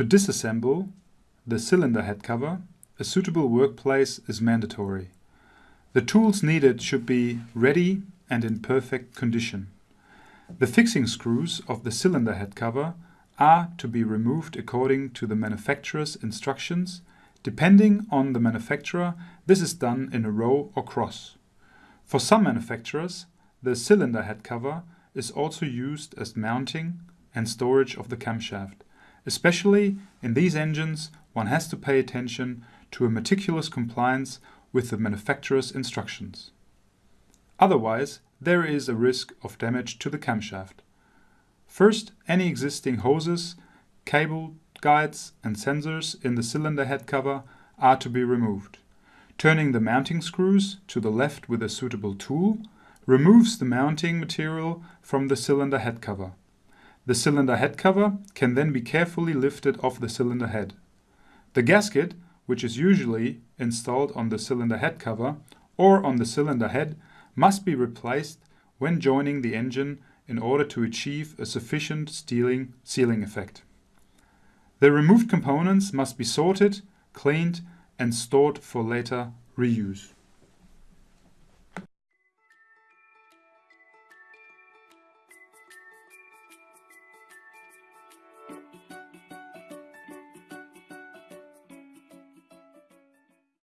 To disassemble the cylinder head cover, a suitable workplace is mandatory. The tools needed should be ready and in perfect condition. The fixing screws of the cylinder head cover are to be removed according to the manufacturer's instructions. Depending on the manufacturer, this is done in a row or cross. For some manufacturers, the cylinder head cover is also used as mounting and storage of the camshaft. Especially in these engines, one has to pay attention to a meticulous compliance with the manufacturer's instructions. Otherwise, there is a risk of damage to the camshaft. First, any existing hoses, cable guides and sensors in the cylinder head cover are to be removed. Turning the mounting screws to the left with a suitable tool removes the mounting material from the cylinder head cover. The cylinder head cover can then be carefully lifted off the cylinder head. The gasket, which is usually installed on the cylinder head cover or on the cylinder head, must be replaced when joining the engine in order to achieve a sufficient stealing sealing effect. The removed components must be sorted, cleaned and stored for later reuse.